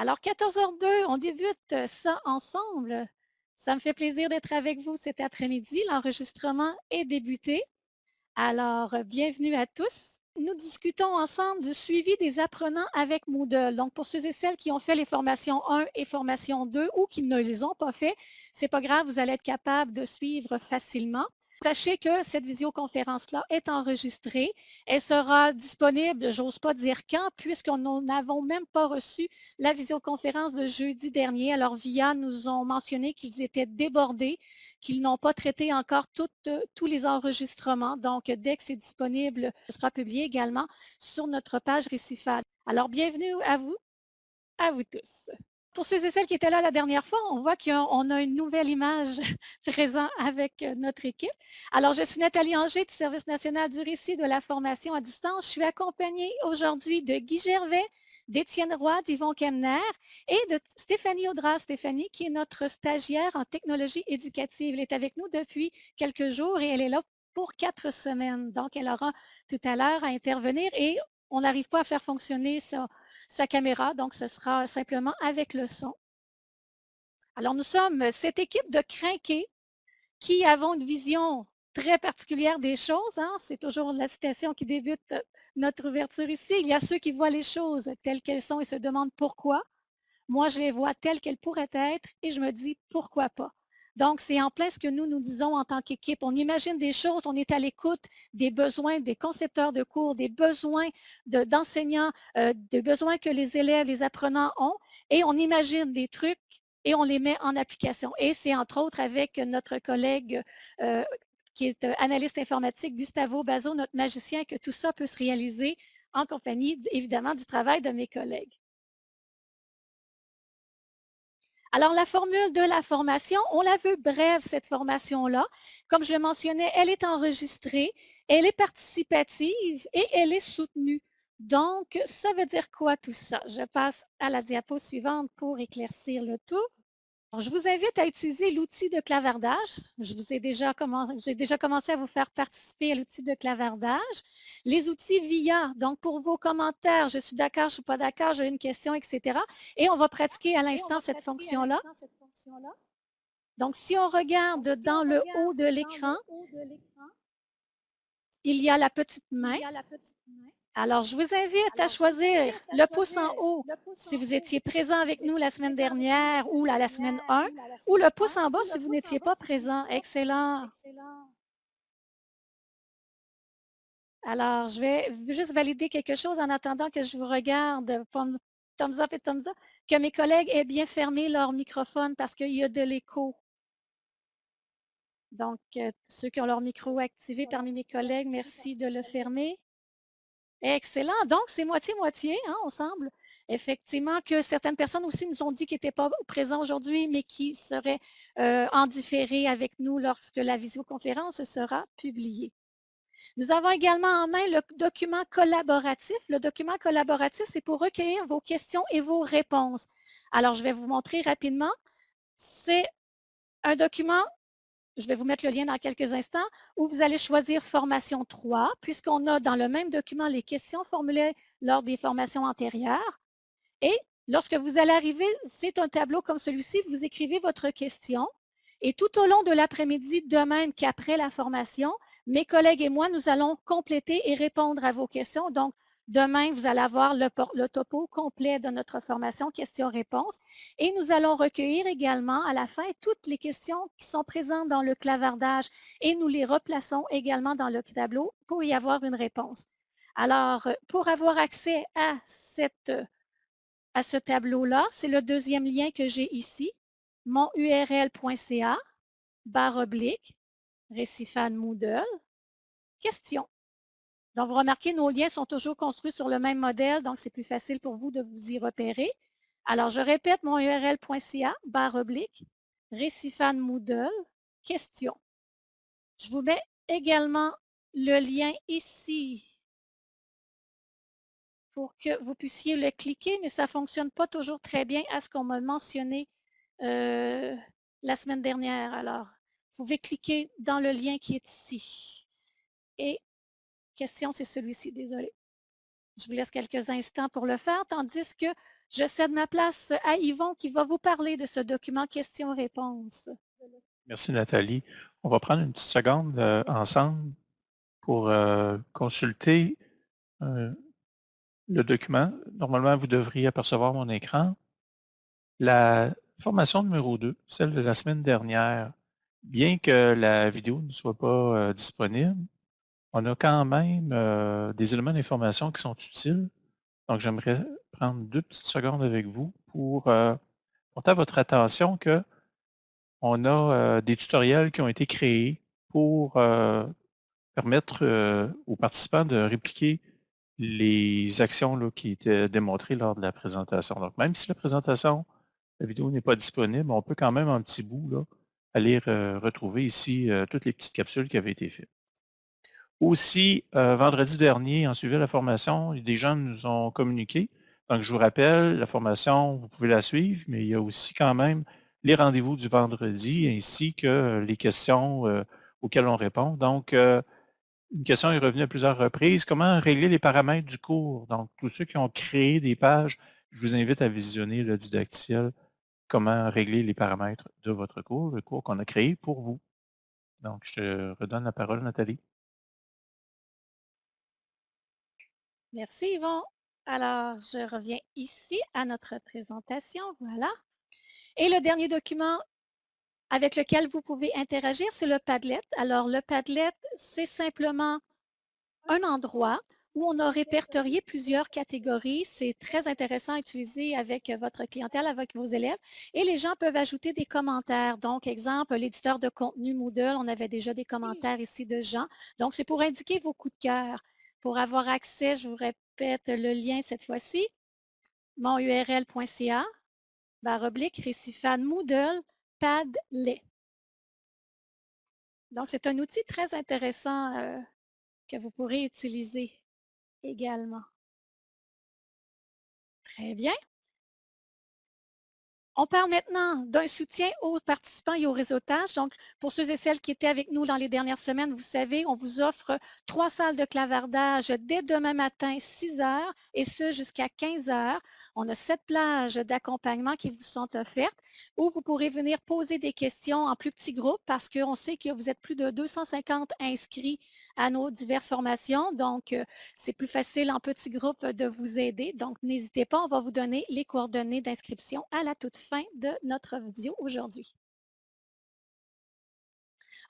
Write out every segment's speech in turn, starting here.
Alors, 14h02, on débute ça ensemble. Ça me fait plaisir d'être avec vous cet après-midi. L'enregistrement est débuté. Alors, bienvenue à tous. Nous discutons ensemble du suivi des apprenants avec Moodle. Donc, pour ceux et celles qui ont fait les formations 1 et formation 2 ou qui ne les ont pas fait, c'est pas grave, vous allez être capable de suivre facilement. Sachez que cette visioconférence-là est enregistrée. Elle sera disponible, j'ose pas dire quand, puisqu'on n'avons même pas reçu la visioconférence de jeudi dernier. Alors, VIA nous ont mentionné qu'ils étaient débordés, qu'ils n'ont pas traité encore tous les enregistrements. Donc, dès que c'est disponible, ce sera publié également sur notre page Récifal. Alors, bienvenue à vous, à vous tous pour ceux et celles qui étaient là la dernière fois, on voit qu'on a une nouvelle image présente avec euh, notre équipe. Alors, je suis Nathalie Anger du Service national du récit de la formation à distance. Je suis accompagnée aujourd'hui de Guy Gervais, d'Étienne Roy, d'Yvon Kemner et de Stéphanie Audras. Stéphanie, qui est notre stagiaire en technologie éducative. Elle est avec nous depuis quelques jours et elle est là pour quatre semaines. Donc, elle aura tout à l'heure à intervenir et on n'arrive pas à faire fonctionner sa, caméra, donc ce sera simplement avec le son. Alors, nous sommes cette équipe de crinqués qui avons une vision très particulière des choses. Hein. C'est toujours la citation qui débute notre ouverture ici. Il y a ceux qui voient les choses telles qu'elles sont et se demandent pourquoi. Moi, je les vois telles qu'elles pourraient être et je me dis pourquoi pas. Donc, c'est en plein ce que nous nous disons en tant qu'équipe. On imagine des choses, on est à l'écoute des besoins des concepteurs de cours, des besoins d'enseignants, euh, des besoins que les élèves, les apprenants ont, et on imagine des trucs et on les met en application. Et c'est entre autres avec notre collègue euh, qui est euh, analyste informatique, Gustavo Bazo, notre magicien, que tout ça peut se réaliser en compagnie, évidemment, du travail de mes collègues. Alors, la formule de la formation, on la veut brève, cette formation-là. Comme je le mentionnais, elle est enregistrée, elle est participative et elle est soutenue. Donc, ça veut dire quoi tout ça? Je passe à la diapo suivante pour éclaircir le tout je vous invite à utiliser l'outil de clavardage. Je vous ai déjà, j'ai déjà commencé à vous faire participer à l'outil de clavardage. Les outils VIA, donc pour vos commentaires, je suis d'accord, je ne suis pas d'accord, j'ai une question, etc. Et on va pratiquer à l'instant cette fonction-là. Donc, si on regarde dans le haut de l'écran, il y a la petite main. Alors, je vous invite à choisir le pouce en haut si vous étiez présent avec nous la semaine dernière ou la, semaine 1, ou le pouce en bas si vous n'étiez pas présent. Excellent. Alors, je vais juste valider quelque chose en attendant que je vous regarde. Thumbs up et thumbs up. Que mes collègues aient bien fermé leur microphone parce qu'il y a de l'écho. Donc, euh, ceux qui ont leur micro activé parmi mes collègues, merci de le fermer. Excellent. Donc, c'est moitié-moitié, hein, on semble. Effectivement, que certaines personnes aussi nous ont dit qu'ils n'étaient pas présents aujourd'hui, mais qui seraient euh, en différé avec nous lorsque la visioconférence sera publiée. Nous avons également en main le document collaboratif. Le document collaboratif, c'est pour recueillir vos questions et vos réponses. Alors, je vais vous montrer rapidement. C'est un document je vais vous mettre le lien dans quelques instants, où vous allez choisir formation 3, puisqu'on a dans le même document les questions formulées lors des formations antérieures. Et lorsque vous allez arriver, c'est un tableau comme celui-ci, vous écrivez votre question. Et tout au long de l'après-midi, de même qu'après la formation, mes collègues et moi, nous allons compléter et répondre à vos questions. Donc, Demain, vous allez avoir le, topo complet de notre formation questions-réponses et nous allons recueillir également à la fin toutes les questions qui sont présentes dans le clavardage et nous les replaçons également dans le tableau pour y avoir une réponse. Alors, pour avoir accès à, ce tableau-là, c'est le deuxième lien que j'ai ici, monurl.ca, barre oblique, Moodle, question. Donc, vous remarquez, nos liens sont toujours construits sur le même modèle, donc c'est plus facile pour vous de vous y repérer. Alors, je répète mon url.ca, barre oblique, Récifan Moodle, question. Je vous mets également le lien ici pour que vous puissiez le cliquer, mais ça ne fonctionne pas toujours très bien à ce qu'on m'a mentionné euh, la semaine dernière. Alors, vous pouvez cliquer dans le lien qui est ici. Et question, c'est celui-ci, désolé. Je vous laisse quelques instants pour le faire, tandis que je cède ma place à Yvon qui va vous parler de ce document questions-réponses. Merci Nathalie. On va prendre une petite seconde euh, ensemble pour euh, consulter euh, le document. Normalement, vous devriez apercevoir mon écran. La formation numéro 2, celle de la semaine dernière, bien que la vidéo ne soit pas disponible, on a quand même des éléments d'information qui sont utiles. Donc, j'aimerais prendre deux petites secondes avec vous pour porter à votre attention que on a des tutoriels qui ont été créés pour permettre aux participants de répliquer les actions là, qui étaient démontrées lors de la présentation. Donc, même si la présentation, la vidéo n'est pas disponible, on peut quand même en petit bout là, aller retrouver ici toutes les petites capsules qui avaient été faites. Aussi, vendredi dernier, en suivi la formation, des gens nous ont communiqué. Donc, je vous rappelle, la formation, vous pouvez la suivre, mais il y a aussi quand même les rendez-vous du vendredi ainsi que les questions auxquelles on répond. Donc, une question est revenue à plusieurs reprises. Comment régler les paramètres du cours? Donc, tous ceux qui ont créé des pages, je vous invite à visionner le didacticiel Comment régler les paramètres de votre cours, le cours qu'on a créé pour vous. Donc, je redonne la parole, Nathalie. Merci Yvon. Alors, je reviens ici à notre présentation. Voilà. Et le dernier document avec lequel vous pouvez interagir, c'est le Padlet. Alors, le Padlet, c'est simplement un endroit où on a répertorié plusieurs catégories. C'est très intéressant à utiliser avec votre clientèle, avec vos élèves. Et les gens peuvent ajouter des commentaires. Donc, exemple, l'éditeur de contenu Moodle, on avait déjà des commentaires ici de gens. Donc, c'est pour indiquer vos coups de cœur. Pour avoir accès, je vous répète le lien cette fois-ci, monurl.ca, barre oblique, Moodle, Padlet. Donc, c'est un outil très intéressant euh, que vous pourrez utiliser également. Très bien. On parle maintenant d'un soutien aux participants et au réseautage. Donc, pour ceux et celles qui étaient avec nous dans les dernières semaines, vous savez, on vous offre trois salles de clavardage dès demain matin, 6 heures, et ce jusqu'à 15 heures. On a sept plages d'accompagnement qui vous sont offertes où vous pourrez venir poser des questions en plus petits groupes parce qu'on sait que vous êtes plus de 250 inscrits à nos diverses formations. Donc, euh, c'est plus facile en petits groupes de vous aider. Donc, n'hésitez pas, on va vous donner les coordonnées d'inscription à la toute fin de notre vidéo aujourd'hui.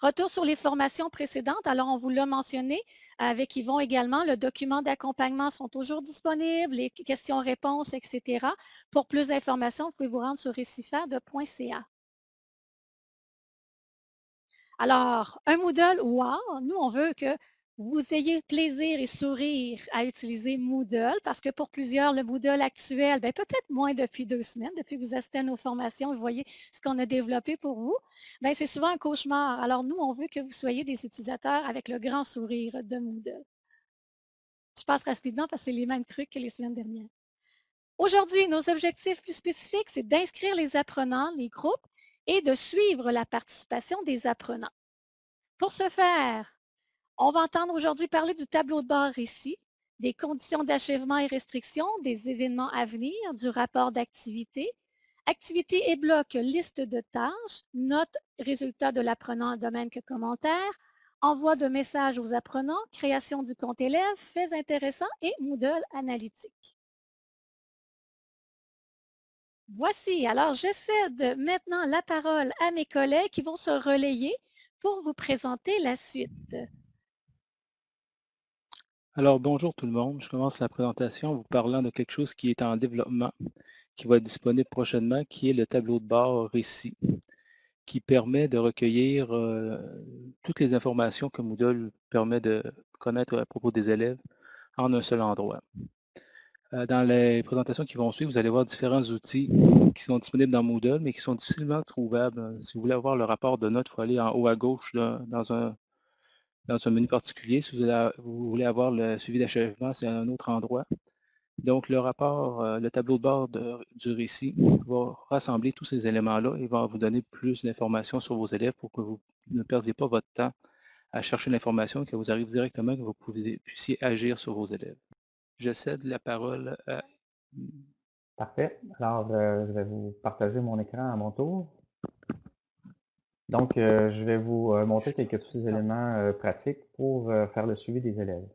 Retour sur les formations précédentes. Alors, on vous l'a mentionné avec Yvon également. Le document d'accompagnement sont toujours disponibles, les questions-réponses, etc. Pour plus d'informations, vous pouvez vous rendre sur récifade.ca. Alors, un Moodle, wow! Nous, on veut que vous ayez plaisir et sourire à utiliser Moodle parce que pour plusieurs, le Moodle actuel, ben, peut-être moins depuis deux semaines, depuis que vous assistez à nos formations, vous voyez ce qu'on a développé pour vous, ben, c'est souvent un cauchemar. Alors, nous, on veut que vous soyez des utilisateurs avec le grand sourire de Moodle. Je passe rapidement parce que c'est les mêmes trucs que les semaines dernières. Aujourd'hui, nos objectifs plus spécifiques, c'est d'inscrire les apprenants, les groupes, et de suivre la participation des apprenants. Pour ce faire, on va entendre aujourd'hui parler du tableau de bord ici, des conditions d'achèvement et restrictions, des événements à venir, du rapport d'activité, activité et bloc, liste de tâches, notes, résultats de l'apprenant de même que commentaires, envoi de messages aux apprenants, création du compte élève, faits intéressants et Moodle analytique. Voici, alors je cède maintenant la parole à mes collègues qui vont se relayer pour vous présenter la suite. Alors bonjour tout le monde, je commence la présentation en vous parlant de quelque chose qui est en développement, qui va être disponible prochainement, qui est le tableau de bord récit, qui permet de recueillir euh, toutes les informations que Moodle permet de connaître à propos des élèves en un seul endroit. Euh, dans les présentations qui vont suivre, vous allez voir différents outils qui sont disponibles dans Moodle, mais qui sont difficilement trouvables. Si vous voulez avoir le rapport de notes, il faut aller en haut à gauche dans, un, dans un menu particulier. Si vous voulez, avoir le suivi d'achèvement, c'est un autre endroit. Donc, le rapport, euh, le tableau de bord du récit va rassembler tous ces éléments-là et va vous donner plus d'informations sur vos élèves pour que vous ne perdiez pas votre temps à chercher l'information, que vous arrive directement, que vous puissiez agir sur vos élèves. Je cède la parole à Parfait. Alors, euh, je vais vous partager mon écran à mon tour. Donc, euh, je vais vous euh, montrer quelques petits éléments euh, pratiques pour faire le suivi des élèves.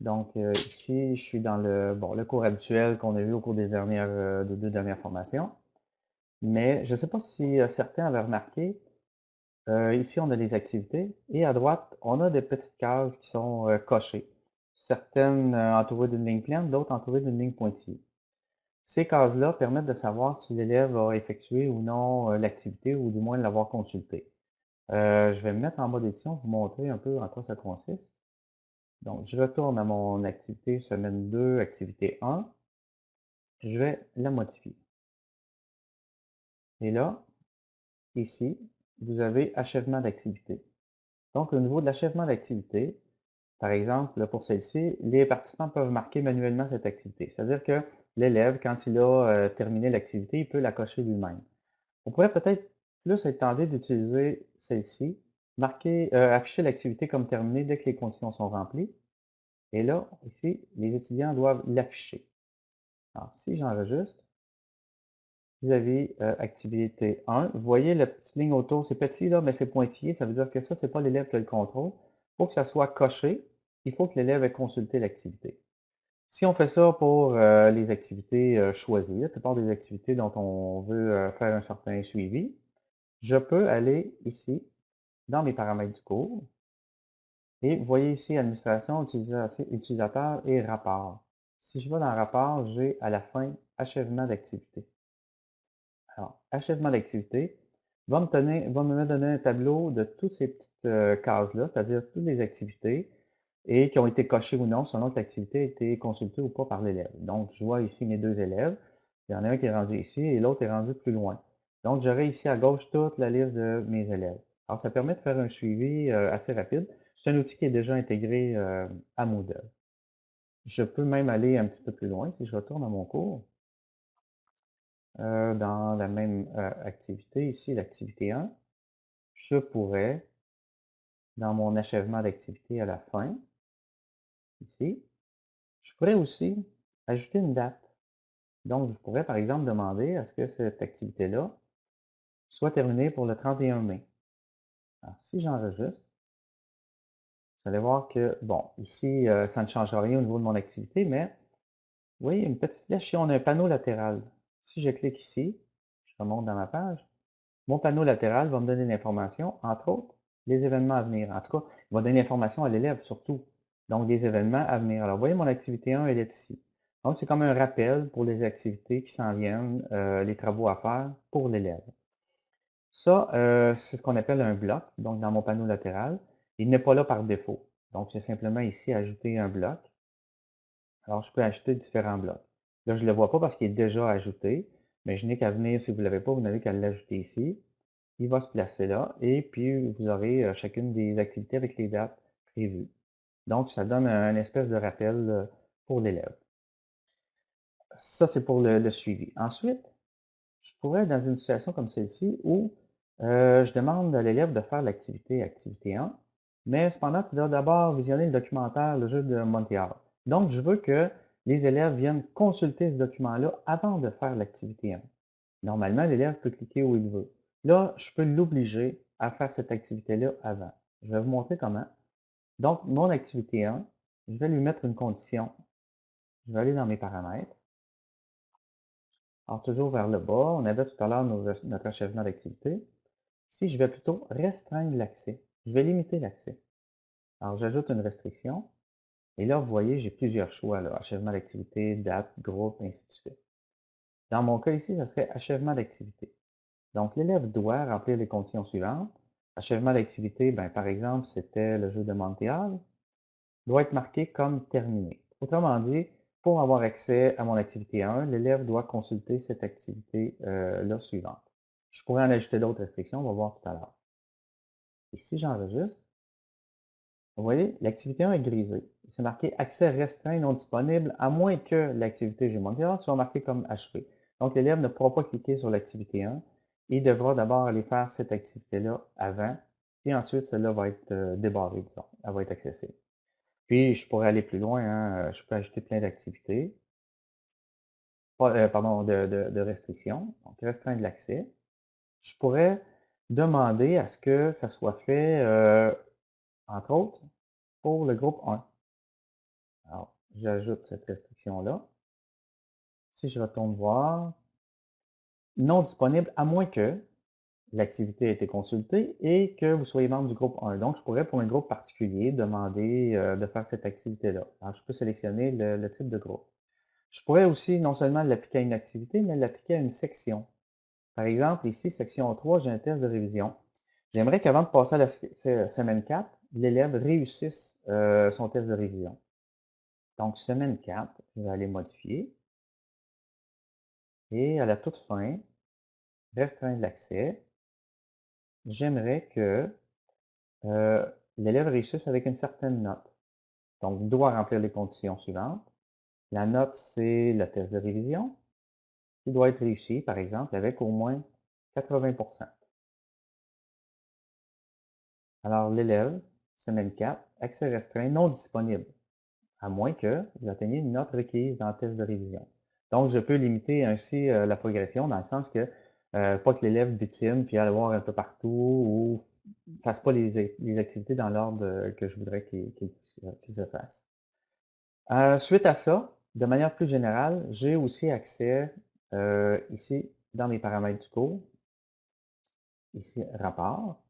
Donc, euh, ici, je suis dans le, bon, le cours habituel qu'on a vu au cours des dernières, euh, des deux dernières formations. Mais je ne sais pas si certains avaient remarqué, euh, ici, on a les activités et à droite, on a des petites cases qui sont euh, cochées. Certaines euh, entourées d'une ligne pleine, d'autres entourées d'une ligne pointillée. Ces cases-là permettent de savoir si l'élève a effectué ou non euh, l'activité ou du moins l'avoir consultée. Euh, je vais me mettre en mode édition pour vous montrer un peu en quoi ça consiste. Donc, je retourne à mon activité semaine 2, activité 1. Je vais la modifier. Et là, ici, vous avez achèvement d'activité. Donc, au niveau de l'achèvement d'activité, par exemple, pour celle-ci, les participants peuvent marquer manuellement cette activité. C'est-à-dire que l'élève, quand il a euh, terminé l'activité, il peut la cocher lui-même. On pourrait peut-être plus être tenté d'utiliser celle-ci, marquer, euh, afficher l'activité comme terminée dès que les conditions sont remplies. Et là, ici, les étudiants doivent l'afficher. Alors, si j'enregistre, avez euh, activité 1. Vous voyez la petite ligne autour, c'est petit là, mais c'est pointillé. Ça veut dire que ça, c'est pas l'élève qui a le contrôle. Pour que ça soit coché, il faut que l'élève ait consulté l'activité. Si on fait ça pour euh, les activités euh, choisies, la plupart des activités dont on veut euh, faire un certain suivi, je peux aller ici, dans mes paramètres du cours, et vous voyez ici administration, utilisateur et rapport. Si je vais dans rapport, j'ai à la fin achèvement d'activité. Alors, achèvement d'activité va me donner, va me donner un tableau de toutes ces petites euh, cases-là, c'est-à-dire toutes les activités et qui ont été cochées ou non selon que l'activité a été consultée ou pas par l'élève. Donc, je vois ici mes deux élèves. Il y en a un qui est rendu ici et l'autre est rendu plus loin. Donc, j'aurai ici à gauche toute la liste de mes élèves. Alors, ça permet de faire un suivi euh, assez rapide. C'est un outil qui est déjà intégré euh, à Moodle. Je peux même aller un petit peu plus loin si je retourne à mon cours. Euh, dans la même activité, ici l'activité 1, je pourrais, dans mon achèvement d'activité à la fin, ici, je pourrais aussi ajouter une date. Donc, je pourrais par exemple demander à ce que cette activité-là soit terminée pour le 31 mai. Alors, si j'enregistre, vous allez voir que, bon, ici, euh, ça ne changera rien au niveau de mon activité, mais vous voyez, une petite flèche, ici, on a un panneau latéral. Si je clique ici, je remonte dans ma page, mon panneau latéral va me donner l'information, entre autres, les événements à venir. En tout cas, il va donner l'information à l'élève surtout. Donc, des événements à venir. Alors, vous voyez, mon activité 1, elle est ici. Donc, c'est comme un rappel pour les activités qui s'en viennent, euh, les travaux à faire pour l'élève. Ça, euh, c'est ce qu'on appelle un bloc, donc dans mon panneau latéral. Il n'est pas là par défaut. Donc, j'ai simplement ici ajouter un bloc. Alors, je peux ajouter différents blocs. Là, je ne le vois pas parce qu'il est déjà ajouté, mais je n'ai qu'à venir, si vous ne l'avez pas, vous n'avez qu'à l'ajouter ici. Il va se placer là, et puis vous aurez euh, chacune des activités avec les dates prévues. Donc, ça donne un, espèce de rappel euh, pour l'élève. Ça, c'est pour le, le suivi. Ensuite, je pourrais être dans une situation comme celle-ci où euh, je demande à l'élève de faire l'activité activité 1, mais cependant, tu dois d'abord visionner le documentaire Le jeu de Montréal. Donc, je veux que les élèves viennent consulter ce document-là avant de faire l'activité 1. Normalement, l'élève peut cliquer où il veut. Là, je peux l'obliger à faire cette activité-là avant. Je vais vous montrer comment. Donc, mon activité 1, je vais lui mettre une condition. Je vais aller dans mes paramètres. Alors, toujours vers le bas, on avait tout à l'heure notre achèvement d'activité. Ici, je vais plutôt restreindre l'accès. Je vais limiter l'accès. Alors, j'ajoute une restriction. Et là, vous voyez, j'ai plusieurs choix. Achèvement d'activité, date, groupe, ainsi de suite. Dans mon cas ici, ça serait achèvement d'activité. Donc, l'élève doit remplir les conditions suivantes. Achèvement d'activité, ben, par exemple, c'était le jeu de Montréal, doit être marqué comme terminé. Autrement dit, pour avoir accès à mon activité 1, l'élève doit consulter cette activité-là suivante. Je pourrais en ajouter d'autres restrictions, on va voir tout à l'heure. Et si j'enregistre, vous voyez, l'activité 1 est grisée. C'est marqué accès restreint non disponible, à moins que l'activité G-Montréal soit marquée comme achevé. Donc, l'élève ne pourra pas cliquer sur l'activité 1. Il devra d'abord aller faire cette activité-là avant, et ensuite, celle-là va être débarrée, disons. Elle va être accessible. Puis, je pourrais aller plus loin, hein, je peux ajouter plein d'activités. pardon, de, de restrictions. Donc, restreindre l'accès. Je pourrais demander à ce que ça soit fait, entre autres, pour le groupe 1. Alors, j'ajoute cette restriction-là. Si je retourne voir, non disponible à moins que l'activité ait été consultée et que vous soyez membre du groupe 1. Donc, je pourrais, pour un groupe particulier, demander de faire cette activité-là. Alors, je peux sélectionner le, type de groupe. Je pourrais aussi non seulement l'appliquer à une activité, mais l'appliquer à une section. Par exemple, ici, section 3, j'ai un test de révision. J'aimerais qu'avant de passer à la semaine 4, l'élève réussisse euh, son test de révision. Donc, semaine 4, je vais aller modifier. Et à la toute fin, restreindre l'accès. J'aimerais que euh, l'élève réussisse avec une certaine note. Donc, il doit remplir les conditions suivantes. La note, c'est le test de révision qui doit être réussi, par exemple, avec au moins 80% Alors, l'élève, semaine 4, accès restreint non disponible, à moins que vous atteigniez une note requise dans le test de révision. Donc, je peux limiter ainsi euh, la progression dans le sens que, euh, pas que l'élève butine puis aller voir un peu partout ou fasse pas les, activités dans l'ordre que je voudrais qu'il se fasse. Euh, suite à ça, de manière plus générale, j'ai aussi accès euh, ici, dans mes paramètres du cours, ici, rapport.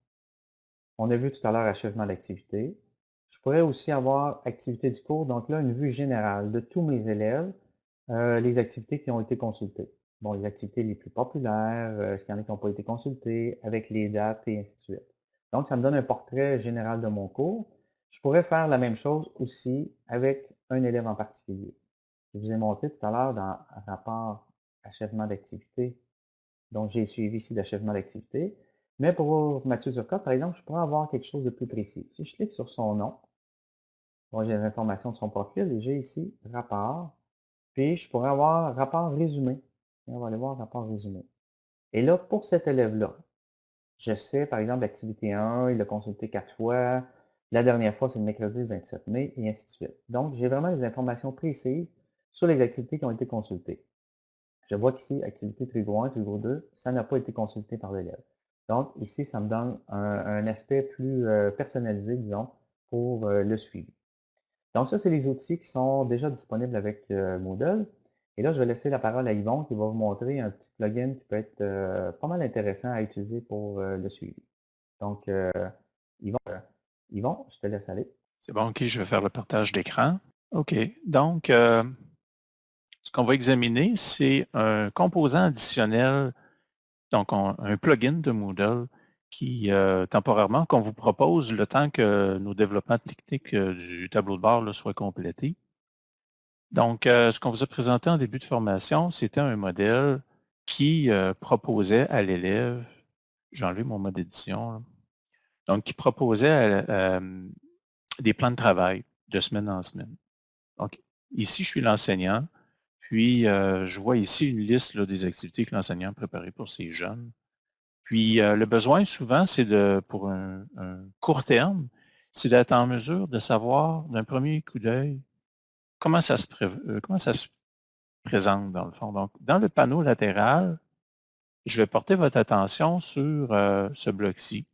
On a vu tout à l'heure achèvement d'activité. Je pourrais aussi avoir activité du cours, donc là, une vue générale de tous mes élèves, euh, les activités qui ont été consultées. Bon, les activités les plus populaires, euh, est-ce qu'il y en a qui n'ont pas été consultées, avec les dates et ainsi de suite. Donc, ça me donne un portrait général de mon cours. Je pourrais faire la même chose aussi avec un élève en particulier. Je vous ai montré tout à l'heure dans rapport achèvement d'activité. Donc, j'ai suivi ici l'achèvement d'activité. Mais pour Mathieu Zurka, par exemple, je pourrais avoir quelque chose de plus précis. Si je clique sur son nom, j'ai les informations de son profil et j'ai ici rapport. Puis, je pourrais avoir rapport résumé. on va aller voir rapport résumé. Et là, pour cet élève-là, je sais, par exemple, l'activité 1, il l'a consulté quatre fois. La dernière fois, c'est le mercredi 27 mai, et ainsi de suite. Donc, j'ai vraiment des informations précises sur les activités qui ont été consultées. Je vois qu'ici, activité Trigo 1, Trigo 2, ça n'a pas été consulté par l'élève. Donc, ici, ça me donne un, aspect plus euh, personnalisé, disons, pour euh, le suivi. Donc, ça, c'est les outils qui sont déjà disponibles avec euh, Moodle. Et là, je vais laisser la parole à Yvon qui va vous montrer un petit plugin qui peut être pas mal intéressant à utiliser pour le suivi. Donc, Yvon, Yvon, je te laisse aller. C'est bon, OK, je vais faire le partage d'écran. OK, donc, ce qu'on va examiner, c'est un composant additionnel, donc un plugin de Moodle qui, euh, temporairement, qu'on vous propose le temps que nos développements techniques euh, du tableau de bord soient complétés. Donc, euh, ce qu'on vous a présenté en début de formation, c'était un modèle qui proposait à l'élève, j'ai enlevé mon mode d'édition, donc qui proposait des plans de travail de semaine en semaine. Donc, ici, je suis l'enseignant. Puis, je vois ici une liste des activités que l'enseignant a préparées pour ces jeunes. Puis, euh, le besoin, souvent, c'est de, pour un, court terme, c'est d'être en mesure de savoir d'un premier coup d'œil euh, comment ça se présente dans le fond. Donc, dans le panneau latéral, je vais porter votre attention sur ce bloc-ci,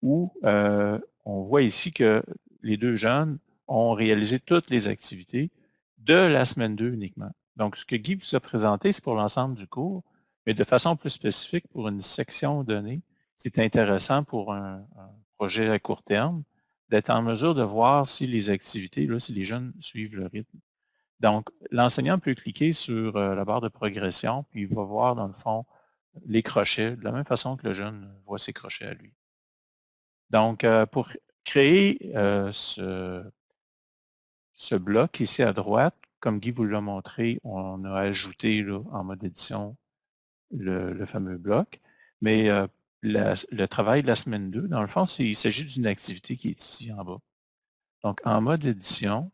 où on voit ici que les deux jeunes ont réalisé toutes les activités de la semaine 2 uniquement. Donc, ce que Guy vous a présenté, c'est pour l'ensemble du cours, mais de façon plus spécifique pour une section donnée, c'est intéressant pour un, projet à court terme d'être en mesure de voir si les activités, là, si les jeunes suivent le rythme. Donc, l'enseignant peut cliquer sur euh, la barre de progression, puis il va voir, dans le fond, les crochets, de la même façon que le jeune voit ses crochets à lui. Donc, euh, pour créer euh, ce, ce bloc ici à droite, comme Guy vous l'a montré, on a ajouté en mode édition le, fameux bloc. Mais euh, le travail de la semaine 2, dans le fond, il s'agit d'une activité qui est ici en bas. Donc, en mode édition,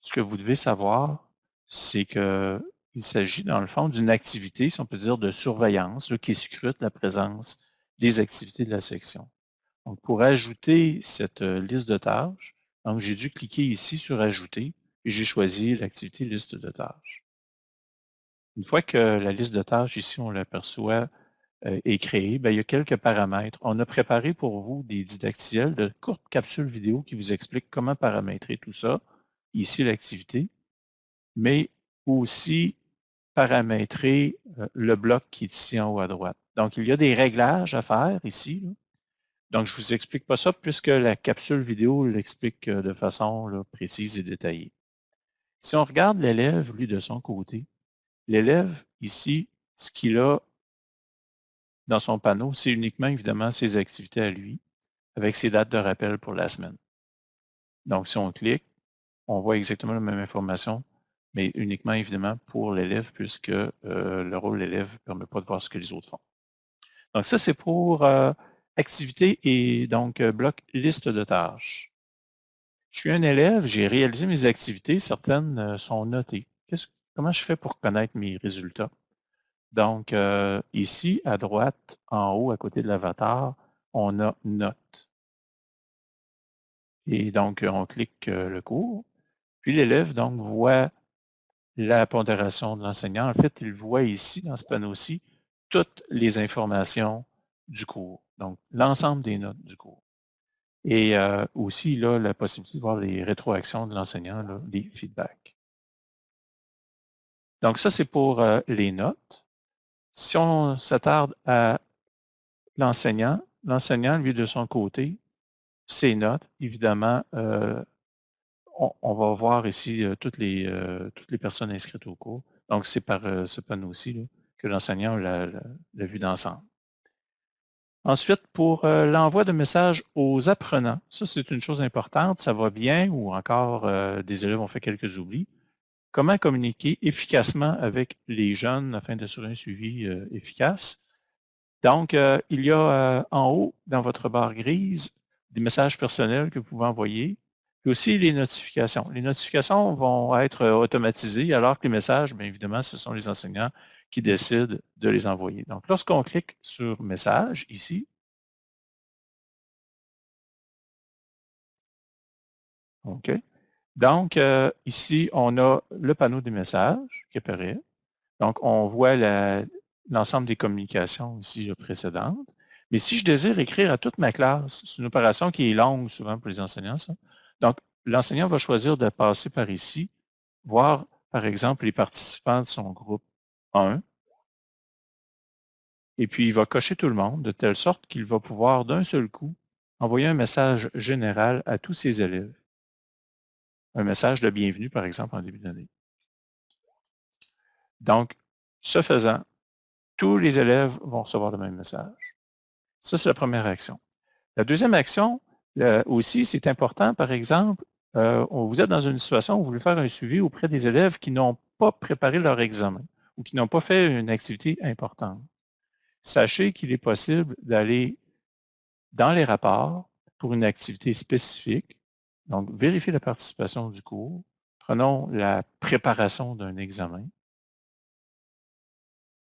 ce que vous devez savoir, c'est qu'il s'agit, dans le fond, d'une activité, si on peut dire, de surveillance qui scrute la présence des activités de la section. Donc, pour ajouter cette euh, liste de tâches, Donc, j'ai dû cliquer ici sur Ajouter et j'ai choisi l'activité liste de tâches. Une fois que la liste de tâches, ici, on l'aperçoit, euh, est créée, ben, il y a quelques paramètres. On a préparé pour vous des didactiels de courtes capsules vidéo qui vous expliquent comment paramétrer tout ça. Ici, l'activité, mais aussi paramétrer euh, le bloc qui est ici en haut à droite. Donc, il y a des réglages à faire ici. Donc, je ne vous explique pas ça puisque la capsule vidéo l'explique euh, de façon précise et détaillée. Si on regarde l'élève, lui, de son côté, l'élève, ici, ce qu'il a dans son panneau, c'est uniquement, évidemment, ses activités à lui, avec ses dates de rappel pour la semaine. Donc, si on clique, on voit exactement la même information, mais uniquement, évidemment, pour l'élève, puisque euh, le rôle de l'élève ne permet pas de voir ce que les autres font. Donc, ça, c'est pour euh, activité et donc euh, bloc liste de tâches. Je suis un élève, j'ai réalisé mes activités, certaines sont notées. Comment je fais pour connaître mes résultats? Donc, euh, ici, à droite, en haut, à côté de l'avatar, on a Notes. Et donc, on clique le cours. Puis l'élève, donc, voit la pondération de l'enseignant. En fait, il voit ici, dans ce panneau-ci, toutes les informations du cours. Donc, l'ensemble des notes du cours. Et euh, aussi, là, la possibilité de voir les rétroactions de l'enseignant, les feedbacks. Donc, ça, c'est pour euh, les notes. Si on s'attarde à l'enseignant, l'enseignant, lui, de son côté, ses notes, évidemment, euh, on, va voir ici toutes, les, toutes les personnes inscrites au cours. Donc, c'est par ce panneau-ci que l'enseignant l'a vu d'ensemble. Ensuite, pour euh, l'envoi de messages aux apprenants, ça c'est une chose importante, ça va bien ou encore euh, des élèves ont fait quelques oublis. Comment communiquer efficacement avec les jeunes afin d'assurer un suivi euh, efficace? Donc, il y a en haut dans votre barre grise des messages personnels que vous pouvez envoyer, puis aussi les notifications. Les notifications vont être automatisées alors que les messages, bien évidemment, ce sont les enseignants qui décide de les envoyer. Donc, lorsqu'on clique sur Message, ici, OK. Donc, euh, ici, on a le panneau des messages qui apparaît. Donc, on voit l'ensemble des communications ici précédentes. Mais si je désire écrire à toute ma classe, c'est une opération qui est longue souvent pour les enseignants. Donc, l'enseignant va choisir de passer par ici, voir, par exemple, les participants de son groupe 1. Et puis, il va cocher tout le monde de telle sorte qu'il va pouvoir d'un seul coup envoyer un message général à tous ses élèves. Un message de bienvenue, par exemple, en début d'année. Donc, ce faisant, tous les élèves vont recevoir le même message. Ça, c'est la première action. La deuxième action, euh, aussi, c'est important, par exemple, euh, vous êtes dans une situation où vous voulez faire un suivi auprès des élèves qui n'ont pas préparé leur examen ou qui n'ont pas fait une activité importante, sachez qu'il est possible d'aller dans les rapports pour une activité spécifique. Donc, vérifier la participation du cours. Prenons la préparation d'un examen.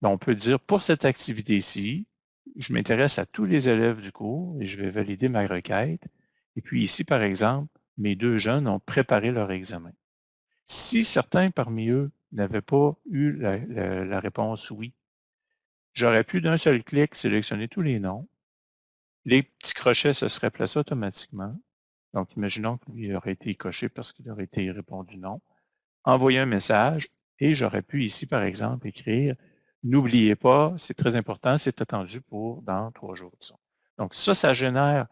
on peut dire, pour cette activité-ci, je m'intéresse à tous les élèves du cours et je vais valider ma requête. Et puis ici, par exemple, mes deux jeunes ont préparé leur examen. Si certains parmi eux n'avait pas eu la, réponse oui. J'aurais pu d'un seul clic sélectionner tous les noms. Les petits crochets se seraient placés automatiquement. Donc, imaginons que lui aurait été coché parce qu'il aurait été répondu non. Envoyer un message et j'aurais pu ici, par exemple, écrire N'oubliez pas, c'est très important, c'est attendu pour dans trois jours. Donc, ça, ça génère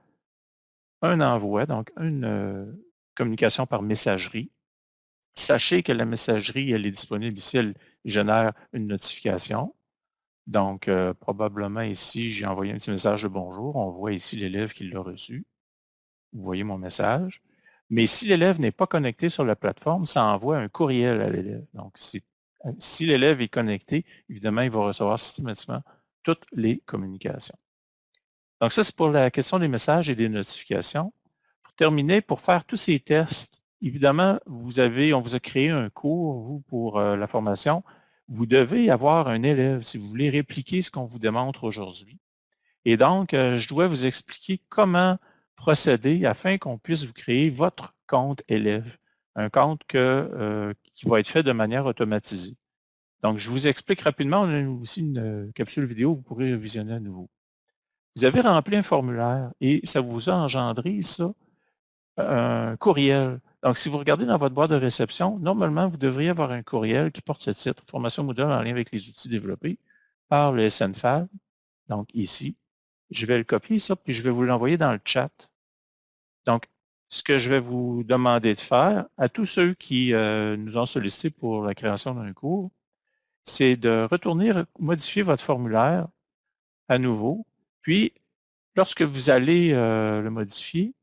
un envoi, donc une euh, communication par messagerie Sachez que la messagerie, elle est disponible ici, elle génère une notification. Donc, euh, probablement ici, j'ai envoyé un petit message de bonjour. On voit ici l'élève qui l'a reçu. Vous voyez mon message. Mais si l'élève n'est pas connecté sur la plateforme, ça envoie un courriel à l'élève. Donc, euh, si l'élève est connecté, évidemment, il va recevoir systématiquement toutes les communications. Donc, ça, c'est pour la question des messages et des notifications. Pour terminer, pour faire tous ces tests, Évidemment, vous avez, on vous a créé un cours, vous, pour euh, la formation. Vous devez avoir un élève si vous voulez répliquer ce qu'on vous démontre aujourd'hui. Et donc, euh, je dois vous expliquer comment procéder afin qu'on puisse vous créer votre compte élève, un compte que, qui va être fait de manière automatisée. Donc, je vous explique rapidement, on a aussi une capsule vidéo, vous pourrez visionner à nouveau. Vous avez rempli un formulaire et ça vous a engendré, ça, un courriel. Donc, si vous regardez dans votre boîte de réception, normalement, vous devriez avoir un courriel qui porte ce titre, Formation Moodle en lien avec les outils développés par le SNFAB. Donc, ici, je vais le copier, ça, puis je vais vous l'envoyer dans le chat. Donc, ce que je vais vous demander de faire à tous ceux qui euh, nous ont sollicité pour la création d'un cours, c'est de retourner modifier votre formulaire à nouveau. Puis, lorsque vous allez euh, le modifier,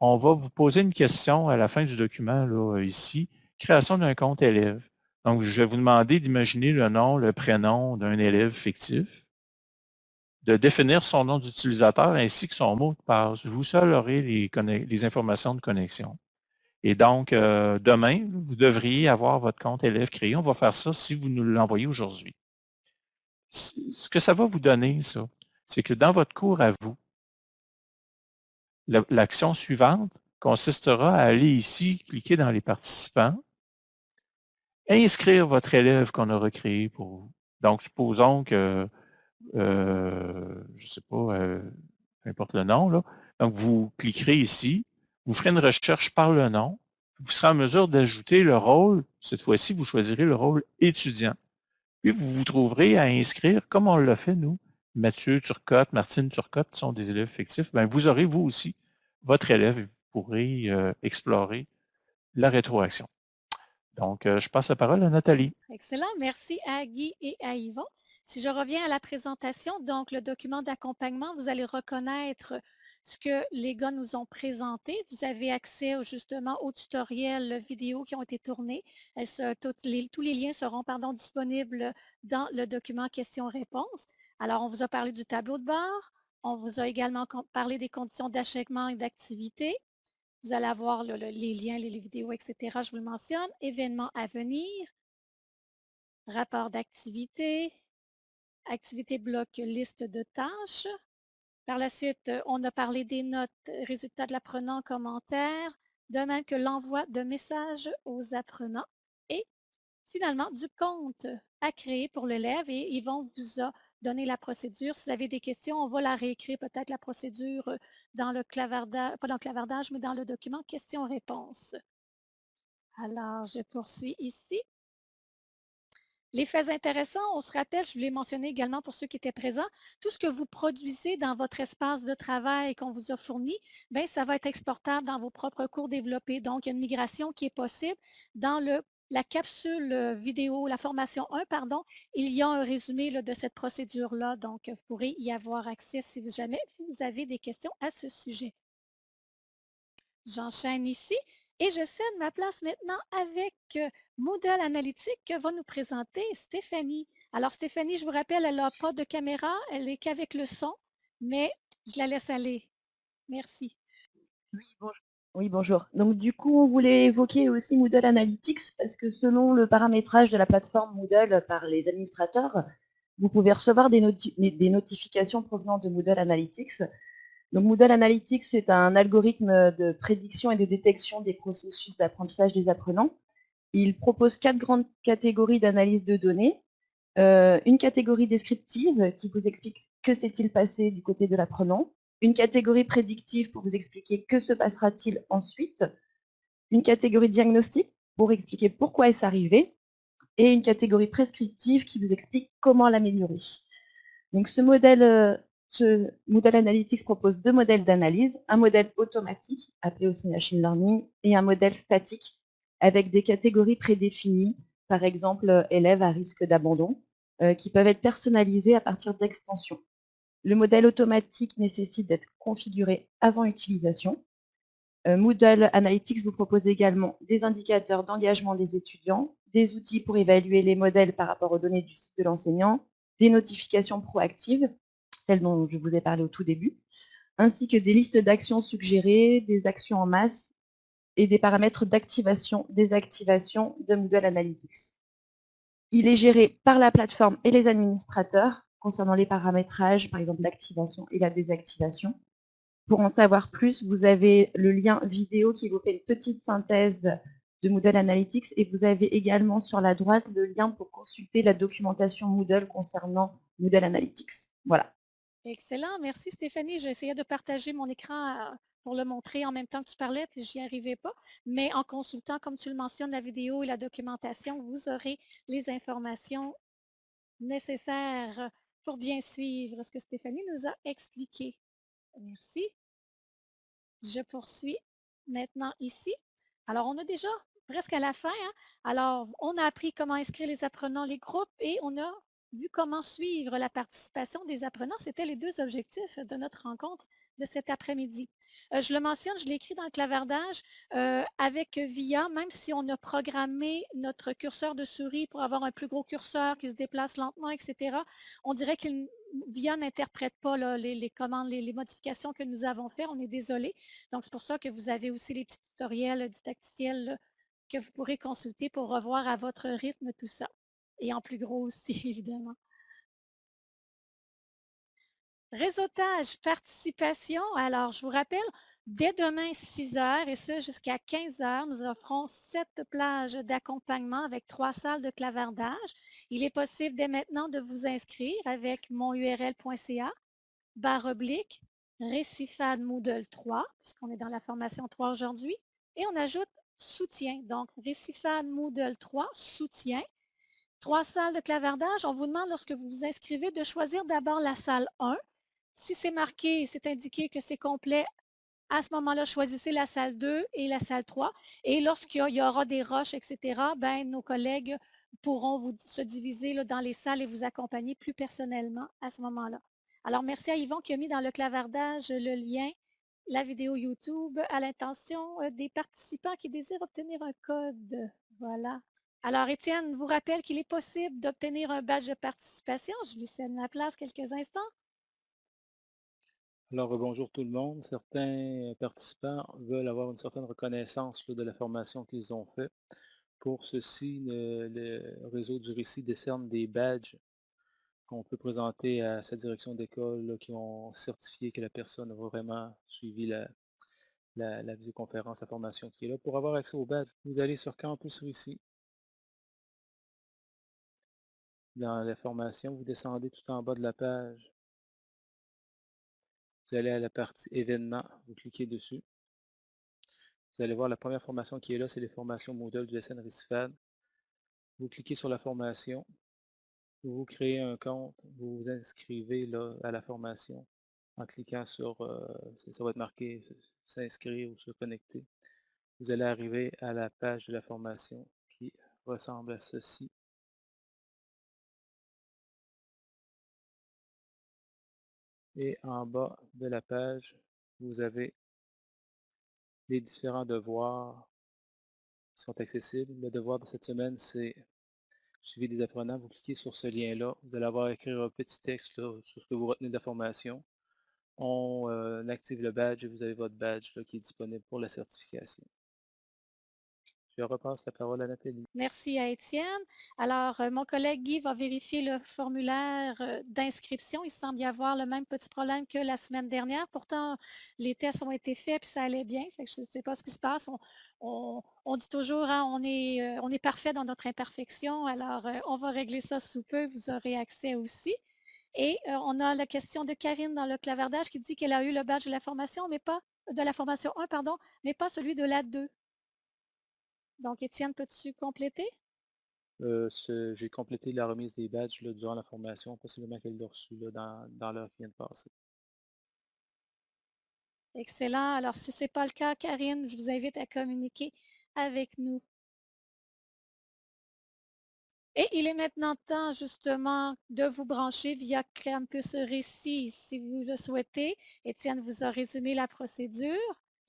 on va vous poser une question à la fin du document, là, ici, création d'un compte élève. Donc, je vais vous demander d'imaginer le nom, le prénom d'un élève fictif, de définir son nom d'utilisateur ainsi que son mot de passe. Vous seul aurez les, informations de connexion. Et donc, euh, demain, vous devriez avoir votre compte élève créé. On va faire ça si vous nous l'envoyez aujourd'hui. Ce que ça va vous donner, ça, c'est que dans votre cours à vous, L'action suivante consistera à aller ici, cliquer dans les participants, inscrire votre élève qu'on aura créé pour vous. Donc, supposons que, euh, je ne sais pas, euh, peu importe le nom. Donc, vous cliquerez ici, vous ferez une recherche par le nom, vous serez en mesure d'ajouter le rôle, cette fois-ci, vous choisirez le rôle étudiant. Puis, vous vous trouverez à inscrire, comme on l'a fait, nous, Mathieu Turcotte, Martine Turcotte sont des élèves fictifs, ben, vous aurez vous aussi votre élève vous pourrez euh, explorer la rétroaction. Donc, je passe la parole à Nathalie. Excellent. Merci à Guy et à Yvon. Si je reviens à la présentation, donc le document d'accompagnement, vous allez reconnaître ce que les gars nous ont présenté. Vous avez accès justement aux tutoriels vidéo qui ont été tournés. tous les liens seront pardon, disponibles dans le document questions-réponses. Alors, on vous a parlé du tableau de bord. On vous a également parlé des conditions d'achèvement et d'activité. Vous allez avoir les liens, les, vidéos, etc. Je vous le mentionne. Événements à venir. Rapport d'activité. Activité bloc liste de tâches. Par la suite, on a parlé des notes, résultats de l'apprenant, commentaires, de même que l'envoi de messages aux apprenants. Et finalement, du compte à créer pour l'élève et ils vont vous donner la procédure. Si vous avez des questions, on va la réécrire peut-être la procédure euh, dans le clavardage, pas dans le clavardage, mais dans le document questions-réponses. Alors, je poursuis ici. Les faits intéressants, on se rappelle, je voulais mentionner également pour ceux qui étaient présents, tout ce que vous produisez dans votre espace de travail qu'on vous a fourni, bien, ça va être exportable dans vos propres cours développés. Donc, il y a une migration qui est possible dans la capsule euh, vidéo, la formation 1, pardon, il y a un résumé de cette procédure-là. Donc, vous pourrez y avoir accès si jamais vous avez des questions à ce sujet. J'enchaîne ici et je cède ma place maintenant avec euh, Moodle Analytique que va nous présenter Stéphanie. Alors, Stéphanie, je vous rappelle, elle n'a pas de caméra, elle n'est qu'avec le son, mais je la laisse aller. Merci. Oui, bonjour. Oui, bonjour. Donc du coup, on voulait évoquer aussi Moodle Analytics parce que selon le paramétrage de la plateforme Moodle par les administrateurs, vous pouvez recevoir des, notifications provenant de Moodle Analytics. Donc Moodle Analytics, c'est un algorithme de prédiction et de détection des processus d'apprentissage des apprenants. Il propose quatre grandes catégories d'analyse de données. Euh, une catégorie descriptive qui vous explique que s'est-il passé du côté de l'apprenant une catégorie prédictive pour vous expliquer que se passera-t-il ensuite, une catégorie diagnostique pour expliquer pourquoi est-ce arrivé, et une catégorie prescriptive qui vous explique comment l'améliorer. Donc ce modèle, euh, ce modèle Analytics propose deux modèles d'analyse, un modèle automatique, appelé aussi machine learning, et un modèle statique, avec des catégories prédéfinies, par exemple euh, élèves à risque d'abandon, euh, qui peuvent être personnalisées à partir d'extensions. Le modèle automatique nécessite d'être configuré avant utilisation. Euh, Moodle Analytics vous propose également des indicateurs d'engagement des étudiants, des outils pour évaluer les modèles par rapport aux données du site de l'enseignant, des notifications proactives, celles dont je vous ai parlé au tout début, ainsi que des listes d'actions suggérées, des actions en masse et des paramètres d'activation, désactivation de Moodle Analytics. Il est géré par la plateforme et les administrateurs concernant les paramétrages, par exemple l'activation et la désactivation. Pour en savoir plus, vous avez le lien vidéo qui vous fait une petite synthèse de Moodle Analytics et vous avez également sur la droite le lien pour consulter la documentation Moodle concernant Moodle Analytics. Voilà. Excellent, merci Stéphanie. J'essayais de partager mon écran euh, pour le montrer en même temps que tu parlais, puis j'y arrivais pas. Mais en consultant, comme tu le mentionnes, la vidéo et la documentation, vous aurez les informations nécessaires pour bien suivre ce que Stéphanie nous a expliqué. Merci. Je poursuis maintenant ici. Alors, on a déjà presque à la fin. Hein. Alors, on a appris comment inscrire les apprenants, les groupes, et on a vu comment suivre la participation des apprenants. C'était les deux objectifs de notre rencontre de cet après-midi. Euh, je le mentionne, je l'ai écrit dans le clavardage euh, avec VIA, même si on a programmé notre curseur de souris pour avoir un plus gros curseur qui se déplace lentement, etc. On dirait que VIA n'interprète pas les, commandes, les, les, modifications que nous avons faites. On est désolé. Donc, c'est pour ça que vous avez aussi les tutoriels didacticiels que vous pourrez consulter pour revoir à votre rythme tout ça. Et en plus gros aussi, évidemment. Réseautage, participation. Alors, je vous rappelle, dès demain, 6 heures, et ce jusqu'à 15 heures, nous offrons sept plages d'accompagnement avec trois salles de clavardage. Il est possible dès maintenant de vous inscrire avec monurl.ca, barre oblique, Récifade Moodle 3, puisqu'on est dans la formation 3 aujourd'hui, et on ajoute soutien. Donc, Récifade Moodle 3, soutien. Trois salles de clavardage. On vous demande, lorsque vous vous inscrivez, de choisir d'abord la salle 1 si c'est marqué, c'est indiqué que c'est complet, à ce moment-là, choisissez la salle 2 et la salle 3. Et lorsqu'il y aura des roches, etc., ben, nos collègues pourront vous, se diviser dans les salles et vous accompagner plus personnellement à ce moment-là. Alors, merci à Yvon qui a mis dans le clavardage le lien, la vidéo YouTube, à l'intention euh, des participants qui désirent obtenir un code. Voilà. Alors, Étienne vous rappelle qu'il est possible d'obtenir un badge de participation. Je lui cède ma place quelques instants. Alors, bonjour tout le monde. Certains participants veulent avoir une certaine reconnaissance de la formation qu'ils ont faite. Pour ceci, le, réseau du récit décerne des badges qu'on peut présenter à sa direction d'école qui ont certifié que la personne a vraiment suivi la, la, visioconférence, la formation qui est là. Pour avoir accès aux badges, vous allez sur Campus Récit. Dans la formation, vous descendez tout en bas de la page vous allez à la partie événements, vous cliquez dessus. Vous allez voir la première formation qui est là, c'est les formations Moodle du SN Recifad. Vous cliquez sur la formation, vous créez un compte, vous vous inscrivez là, à la formation en cliquant sur, euh, ça va être marqué s'inscrire ou se connecter. Vous allez arriver à la page de la formation qui ressemble à ceci. Et en bas de la page, vous avez les différents devoirs qui sont accessibles. Le devoir de cette semaine, c'est suivi des apprenants. Vous cliquez sur ce lien-là. Vous allez avoir à écrire un petit texte sur ce que vous retenez de la formation. On euh, active le badge et vous avez votre badge qui est disponible pour la certification. Je repasse la parole à Nathalie. Merci à Étienne. Alors, euh, mon collègue Guy va vérifier le formulaire euh, d'inscription. Il semble y avoir le même petit problème que la semaine dernière. Pourtant, les tests ont été faits et ça allait bien. je ne sais pas ce qui se passe. On, dit toujours, hein, euh, on est parfait dans notre imperfection. Alors, on va régler ça sous peu. Vous aurez accès aussi. Et on a la question de Karine dans le clavardage qui dit qu'elle a eu le badge de la formation, mais pas de la formation 1, pardon, mais pas celui de la 2. Donc, Étienne, peux-tu compléter? Euh, j'ai complété la remise des badges durant la formation, possiblement qu'elle l'a reçu dans, dans l'heure qui vient de passer. Excellent. Alors, si ce n'est pas le cas, Karine, je vous invite à communiquer avec nous. Et il est maintenant temps justement de vous brancher via Campus Récit si vous le souhaitez. Étienne vous a résumé la procédure.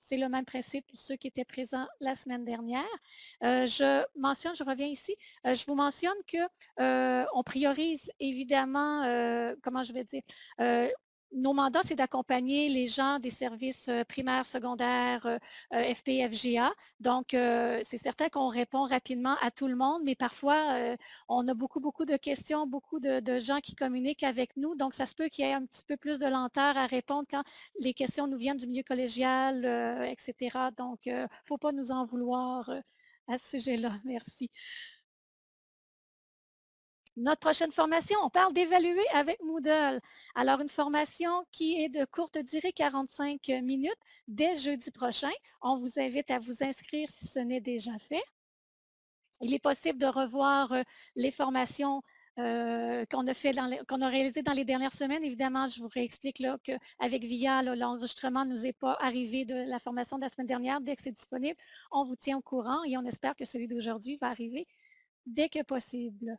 C'est le même principe pour ceux qui étaient présents la semaine dernière. Euh, je mentionne, je reviens ici, euh, je vous mentionne que euh, on priorise évidemment, comment je vais dire, nos mandats, c'est d'accompagner les gens des services primaires, secondaires, FPFGA. Donc, c'est certain qu'on répond rapidement à tout le monde, mais parfois, on a beaucoup, beaucoup de questions, beaucoup de, gens qui communiquent avec nous. Donc, ça se peut qu'il y ait un petit peu plus de lenteur à répondre quand les questions nous viennent du milieu collégial, etc. Donc, il ne faut pas nous en vouloir à ce sujet-là. Merci. Notre prochaine formation, on parle d'évaluer avec Moodle. Alors, une formation qui est de courte durée, 45 minutes, dès jeudi prochain. On vous invite à vous inscrire si ce n'est déjà fait. Il est possible de revoir euh, les formations euh, qu'on a, fait qu'on a réalisées dans les dernières semaines. Évidemment, je vous réexplique qu'avec VIA, l'enregistrement ne nous est pas arrivé de la formation de la semaine dernière. Dès que c'est disponible, on vous tient au courant et on espère que celui d'aujourd'hui va arriver dès que possible.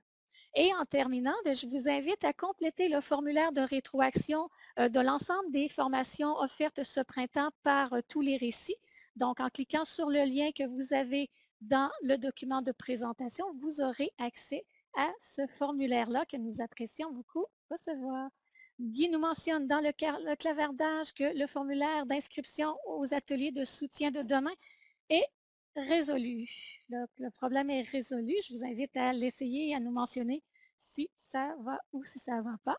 Et en terminant, ben, je vous invite à compléter le formulaire de rétroaction euh, de l'ensemble des formations offertes ce printemps par euh, tous les récits. Donc, en cliquant sur le lien que vous avez dans le document de présentation, vous aurez accès à ce formulaire-là que nous apprécions beaucoup recevoir. Guy nous mentionne dans le, le clavardage que le formulaire d'inscription aux ateliers de soutien de demain est résolu. Le, problème est résolu. Je vous invite à l'essayer et à nous mentionner si ça va ou si ça ne va pas.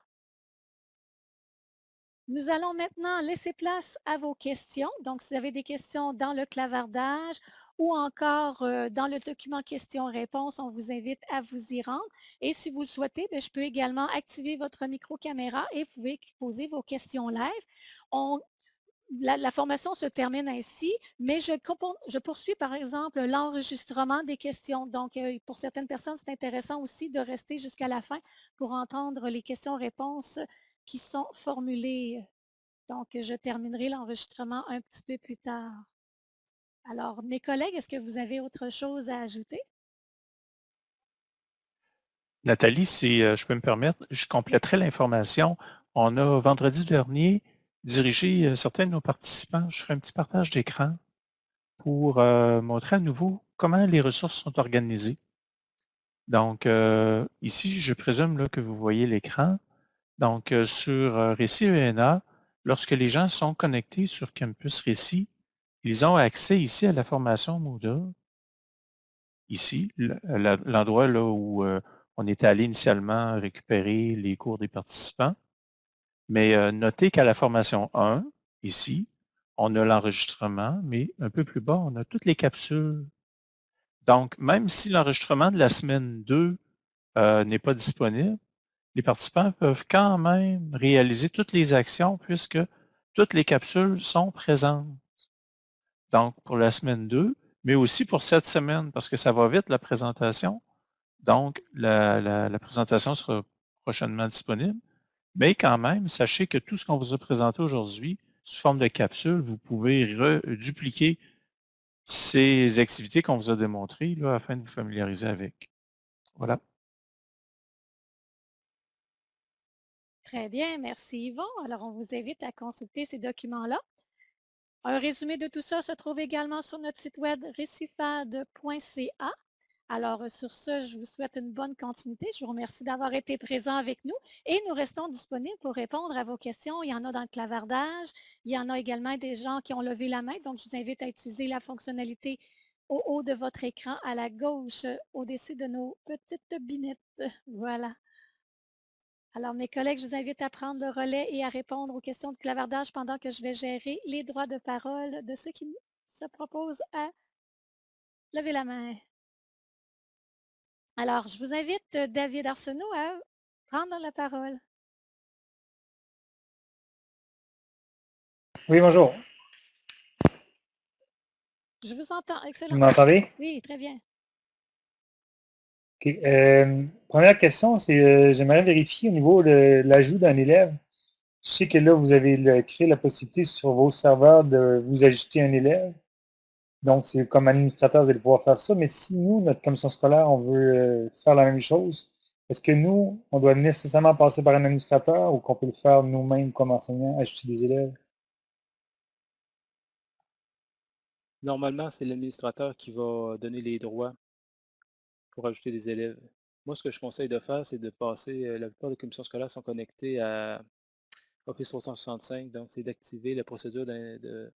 Nous allons maintenant laisser place à vos questions. Donc, si vous avez des questions dans le clavardage ou encore euh, dans le document questions-réponses, on vous invite à vous y rendre. Et si vous le souhaitez, ben, je peux également activer votre micro-caméra et vous pouvez poser vos questions live. On la, formation se termine ainsi, mais je, poursuis par exemple l'enregistrement des questions. Donc, euh, pour certaines personnes, c'est intéressant aussi de rester jusqu'à la fin pour entendre les questions-réponses qui sont formulées. Donc, je terminerai l'enregistrement un petit peu plus tard. Alors, mes collègues, est-ce que vous avez autre chose à ajouter? Nathalie, si euh, je peux me permettre, je compléterai l'information. On a vendredi dernier diriger euh, certains de nos participants. Je ferai un petit partage d'écran pour euh, montrer à nouveau comment les ressources sont organisées. Donc, euh, ici, je présume là, que vous voyez l'écran. Donc, sur Récit ENA, lorsque les gens sont connectés sur Campus Récit, ils ont accès ici à la formation Moodle. Ici, l'endroit là où on était allé initialement récupérer les cours des participants. Mais notez qu'à la formation 1, ici, on a l'enregistrement, mais un peu plus bas, on a toutes les capsules. Donc, même si l'enregistrement de la semaine 2 euh, n'est pas disponible, les participants peuvent quand même réaliser toutes les actions puisque toutes les capsules sont présentes. Donc, pour la semaine 2, mais aussi pour cette semaine, parce que ça va vite, la présentation. Donc, la présentation sera prochainement disponible. Mais quand même, sachez que tout ce qu'on vous a présenté aujourd'hui, sous forme de capsule, vous pouvez dupliquer ces activités qu'on vous a démontrées là, afin de vous familiariser avec. Voilà. Très bien, merci Yvon. Alors, on vous invite à consulter ces documents-là. Un résumé de tout ça se trouve également sur notre site web récifade.ca. Alors, euh, sur ce, je vous souhaite une bonne continuité. Je vous remercie d'avoir été présent avec nous et nous restons disponibles pour répondre à vos questions. Il y en a dans le clavardage. Il y en a également des gens qui ont levé la main. Donc, je vous invite à utiliser la fonctionnalité au haut de votre écran à la gauche, au-dessus de nos petites binettes. Voilà. Alors, mes collègues, je vous invite à prendre le relais et à répondre aux questions de clavardage pendant que je vais gérer les droits de parole de ceux qui se proposent à lever la main. Alors, je vous invite, euh, David Arsenault, à prendre la parole. Oui, bonjour. Je vous entends. Excellent. Vous m'entendez? Oui, très bien. OK. Euh, première question, c'est euh, j'aimerais vérifier au niveau de l'ajout d'un élève. Je sais que là, vous avez créé la possibilité sur vos serveurs de vous ajouter un élève. Donc, c'est comme administrateur, vous allez pouvoir faire ça. Mais si nous, notre commission scolaire, on veut euh, faire la même chose, est-ce que nous, on doit nécessairement passer par un administrateur ou qu'on peut le faire nous-mêmes comme enseignants, ajouter des élèves? Normalement, c'est l'administrateur qui va donner les droits pour ajouter des élèves. Moi, ce que je conseille de faire, c'est de passer, euh, la plupart des commissions scolaires sont connectées à Office 365. Donc, c'est d'activer la procédure de,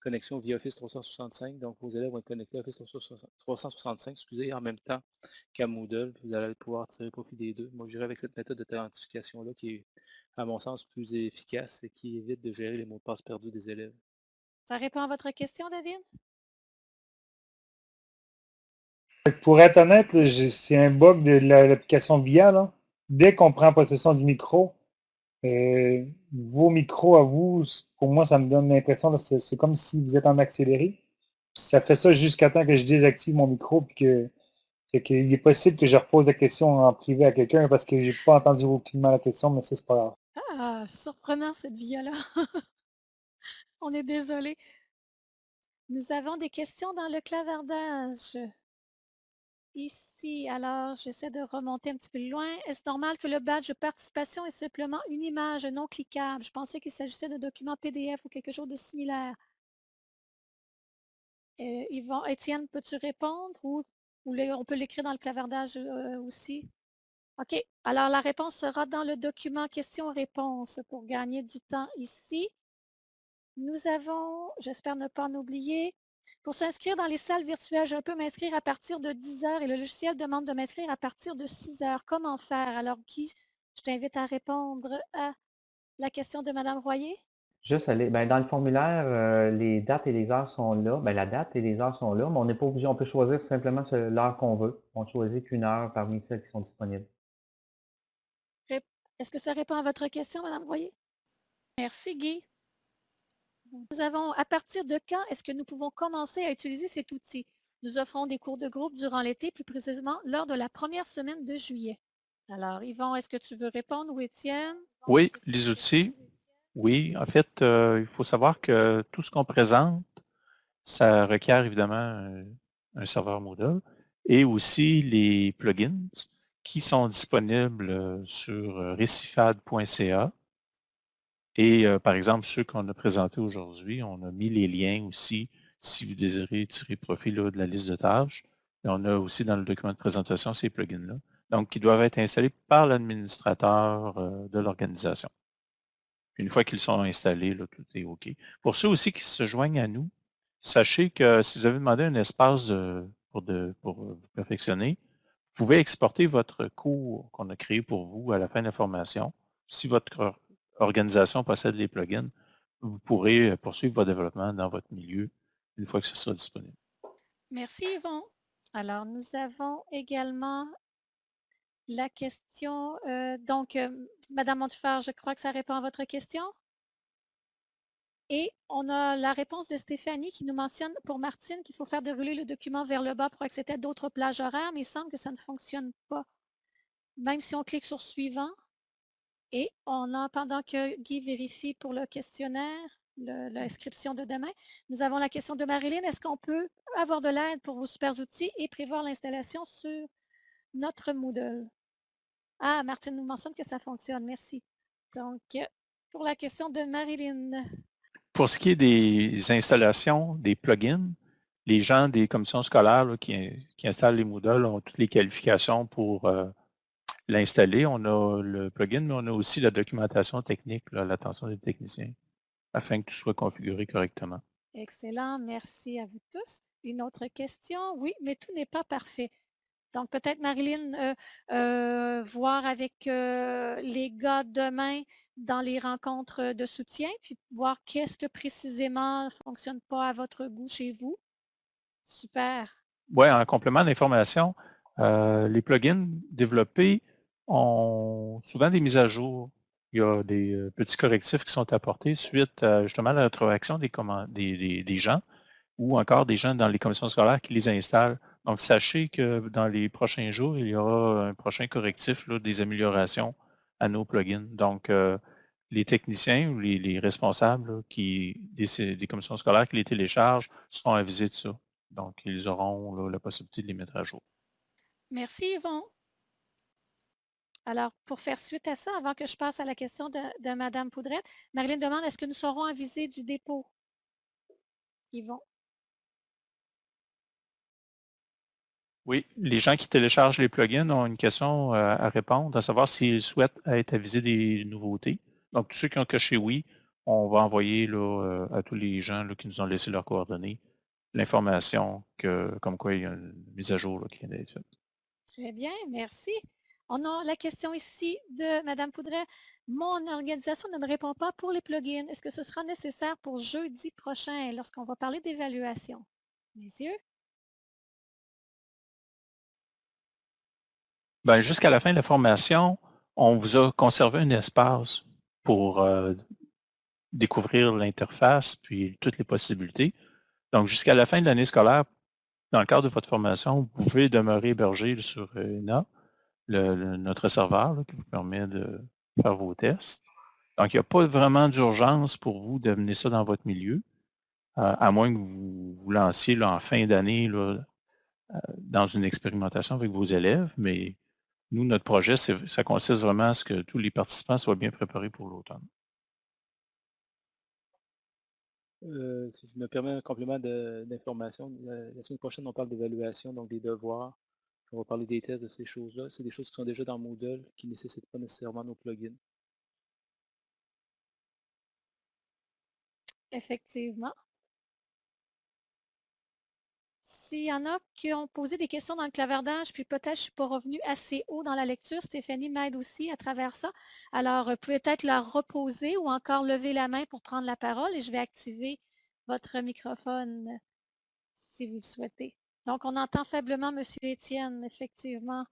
connexion via Office 365. Donc, vos élèves vont être connectés à Office 365 excusez, en même temps qu'à Moodle. Vous allez pouvoir tirer profit des deux. Moi, je dirais avec cette méthode d'authentification-là qui est, à mon sens, plus efficace et qui évite de gérer les mots de passe perdus des élèves. Ça répond à votre question, David? Pour être honnête, c'est un bug de l'application VIA. Dès qu'on prend possession du micro, euh, vos micros à vous, pour moi, ça me donne l'impression, c'est comme si vous êtes en accéléré. ça fait ça jusqu'à temps que je désactive mon micro puis que, qu'il est possible que je repose la question en privé à quelqu'un parce que j'ai pas entendu aucunement la question, mais c'est pas grave. Ah, surprenant cette via-là. On est désolé. Nous avons des questions dans le clavardage. Ici, alors, j'essaie de remonter un petit peu loin. Est-ce normal que le badge de participation est simplement une image non cliquable? Je pensais qu'il s'agissait d'un document PDF ou quelque chose de similaire. Euh, Étienne, peux-tu répondre ou, on peut l'écrire dans le clavardage euh, aussi? OK. Alors, la réponse sera dans le document questions-réponses pour gagner du temps ici. Nous avons, j'espère ne pas en oublier, pour s'inscrire dans les salles virtuelles, je peux m'inscrire à partir de 10 heures et le logiciel demande de m'inscrire à partir de 6 heures. Comment faire? Alors, Guy, je t'invite à répondre à la question de Mme Royer. Juste aller, ben, dans le formulaire, euh, les dates et les heures sont là. Ben, la date et les heures sont là, mais on n'est pas obligé, on peut choisir simplement l'heure qu'on veut. On ne choisit qu'une heure parmi celles qui sont disponibles. Est-ce que ça répond à votre question, Mme Royer? Merci, Guy. Nous avons, à partir de quand est-ce que nous pouvons commencer à utiliser cet outil? Nous offrons des cours de groupe durant l'été, plus précisément lors de la première semaine de juillet. Alors, Yvon, est-ce que tu veux répondre ou Étienne? Oui, les outils. Oui, en fait, euh, il faut savoir que tout ce qu'on présente, ça requiert évidemment un, un serveur Moodle et aussi les plugins qui sont disponibles euh, sur euh, recifad.ca et par exemple, ceux qu'on a présentés aujourd'hui, on a mis les liens aussi si vous désirez tirer profit de la liste de tâches. Et on a aussi dans le document de présentation ces plugins-là. Donc, qui doivent être installés par l'administrateur de l'organisation. Une fois qu'ils sont installés, là, tout est OK. Pour ceux aussi qui se joignent à nous, sachez que si vous avez demandé un espace pour, pour vous perfectionner, vous pouvez exporter votre cours qu'on a créé pour vous à la fin de la formation. Si votre organisation possède les plugins, vous pourrez euh, poursuivre votre développement dans votre milieu une fois que ce sera disponible. Merci Yvon. Alors, nous avons également la question. Euh, donc, euh, Madame Montufard, je crois que ça répond à votre question. Et on a la réponse de Stéphanie qui nous mentionne pour Martine qu'il faut faire dérouler le document vers le bas pour accéder à d'autres plages horaires, mais il semble que ça ne fonctionne pas. Même si on clique sur suivant, et on a, pendant que Guy vérifie pour le questionnaire, l'inscription de demain, nous avons la question de Marilyn. Est-ce qu'on peut avoir de l'aide pour vos super outils et prévoir l'installation sur notre Moodle? Ah, Martine nous mentionne que ça fonctionne. Merci. Donc, pour la question de Marilyn. Pour ce qui est des installations, des plugins, les gens des commissions scolaires qui, installent les Moodle ont toutes les qualifications pour euh, l'installer. On a le plugin, mais on a aussi la documentation technique, l'attention des techniciens, afin que tout soit configuré correctement. Excellent, merci à vous tous. Une autre question? Oui, mais tout n'est pas parfait. Donc, peut-être, Marilyn, euh, euh, voir avec euh, les gars demain dans les rencontres de soutien, puis voir qu'est-ce que précisément ne fonctionne pas à votre goût chez vous. Super. Oui, en complément d'information, les plugins développés souvent des mises à jour. Il y a des euh, petits correctifs qui sont apportés suite à justement la rétroaction des, des, des, gens ou encore des gens dans les commissions scolaires qui les installent. Donc, sachez que dans les prochains jours, il y aura un prochain correctif, des améliorations à nos plugins. Donc, euh, les techniciens ou les, responsables qui, des, commissions scolaires qui les téléchargent seront avisés de ça. Donc, ils auront la possibilité de les mettre à jour. Merci Yvon. Alors, pour faire suite à ça, avant que je passe à la question de, de Mme Poudrette, Marilyn demande est-ce que nous serons avisés du dépôt? Yvon? Oui, les gens qui téléchargent les plugins ont une question euh, à répondre, à savoir s'ils souhaitent être avisés des nouveautés. Donc, tous ceux qui ont coché oui, on va envoyer là, euh, à tous les gens là, qui nous ont laissé leurs coordonnées l'information que, comme quoi il y a une mise à jour là, qui vient d'être faite. Très bien, merci. On a la question ici de Mme Poudret. Mon organisation ne me répond pas pour les plugins. Est-ce que ce sera nécessaire pour jeudi prochain? Lorsqu'on va parler d'évaluation? Messieurs? Ben, jusqu'à la fin de la formation, on vous a conservé un espace pour euh, découvrir l'interface puis toutes les possibilités. Donc, jusqu'à la fin de l'année scolaire, dans le cadre de votre formation, vous pouvez demeurer hébergé sur ENA, notre serveur qui vous permet de faire vos tests. Donc, il n'y a pas vraiment d'urgence pour vous d'amener ça dans votre milieu, euh, à moins que vous vous lanciez en fin d'année euh, dans une expérimentation avec vos élèves. Mais nous, notre projet, ça consiste vraiment à ce que tous les participants soient bien préparés pour l'automne. Euh, si je me permets un complément d'information, la, semaine prochaine, on parle d'évaluation, donc des devoirs. On va parler des tests de ces choses-là. C'est des choses qui sont déjà dans Moodle, qui ne nécessitent pas nécessairement nos plugins. Effectivement. S'il y en a qui ont posé des questions dans le clavardage, puis peut-être je ne suis pas revenue assez haut dans la lecture, Stéphanie m'aide aussi à travers ça. Alors, euh, peut-être la reposer ou encore lever la main pour prendre la parole et je vais activer votre microphone si vous le souhaitez. Donc, on entend faiblement M. Étienne, effectivement.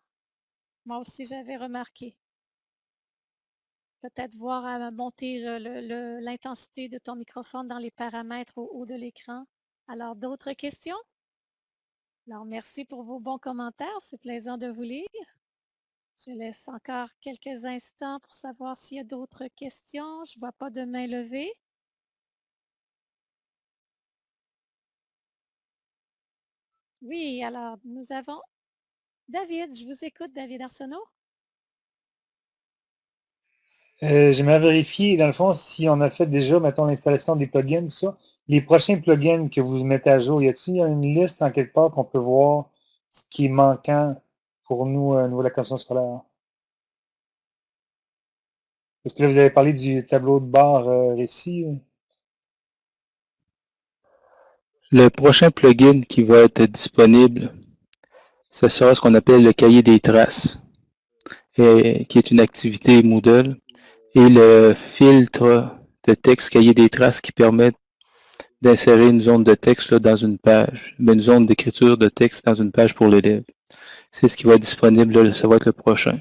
Moi aussi, j'avais remarqué. Peut-être voir à monter l'intensité de ton microphone dans les paramètres au haut de l'écran. Alors, d'autres questions? Alors, merci pour vos bons commentaires. C'est plaisant de vous lire. Je laisse encore quelques instants pour savoir s'il y a d'autres questions. Je ne vois pas de main levée. Oui, alors nous avons David. Je vous écoute, David Arsenault. Euh, J'aimerais vérifier, dans le fond, si on a fait déjà, mettons, l'installation des plugins, tout ça les prochains plugins que vous mettez à jour, y a-t-il une liste en quelque part qu'on peut voir ce qui est manquant pour nous euh, au niveau de la commission scolaire? Est-ce que là, vous avez parlé du tableau de bord euh, récit. Le prochain plugin qui va être disponible, ce sera ce qu'on appelle le cahier des traces, et, qui est une activité Moodle, et le filtre de texte cahier des traces qui permet d'insérer une zone de texte dans une page, une zone d'écriture de texte dans une page pour l'élève. C'est ce qui va être disponible, ça va être le prochain.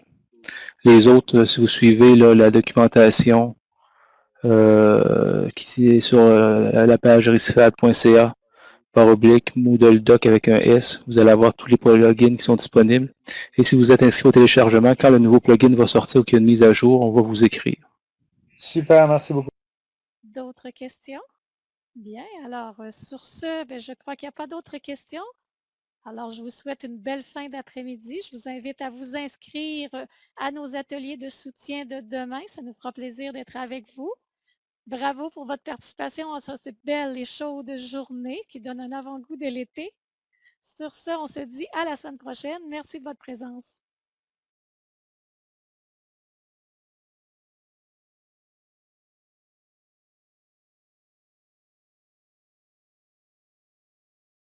Les autres, si vous suivez la documentation euh, qui est sur euh, la page risfad.ca par oblique Moodle Doc avec un S, vous allez avoir tous les plugins qui sont disponibles. Et si vous êtes inscrit au téléchargement, quand le nouveau plugin va sortir ou qu'il y a une mise à jour, on va vous écrire. Super, merci beaucoup. D'autres questions? Bien, alors euh, sur ce, ben, je crois qu'il n'y a pas d'autres questions. Alors, je vous souhaite une belle fin d'après-midi. Je vous invite à vous inscrire euh, à nos ateliers de soutien de demain. Ça nous fera plaisir d'être avec vous. Bravo pour votre participation à cette belle et chaude journée qui donne un avant-goût de l'été. Sur ce, on se dit à la semaine prochaine. Merci de votre présence.